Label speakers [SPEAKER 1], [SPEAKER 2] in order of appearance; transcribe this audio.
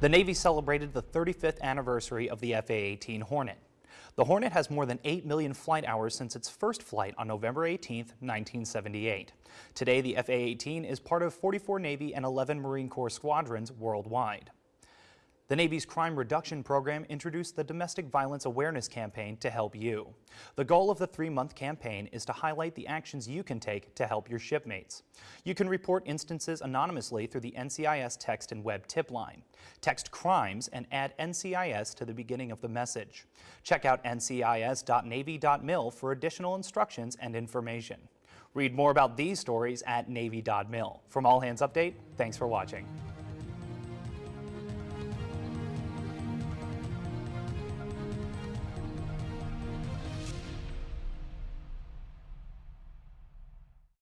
[SPEAKER 1] The Navy celebrated the 35th anniversary of the FA-18 Hornet. The Hornet has more than 8 million flight hours since its first flight on November 18, 1978. Today, the FA-18 is part of 44 Navy and 11 Marine Corps squadrons worldwide. The Navy's crime reduction program introduced the Domestic Violence Awareness Campaign to help you. The goal of the three-month campaign is to highlight the actions you can take to help your shipmates. You can report instances anonymously through the NCIS text and web tip line. Text crimes and add NCIS to the beginning of the message. Check out ncis.navy.mil for additional instructions and information. Read more about these stories at navy.mil. From All Hands Update, thanks for watching.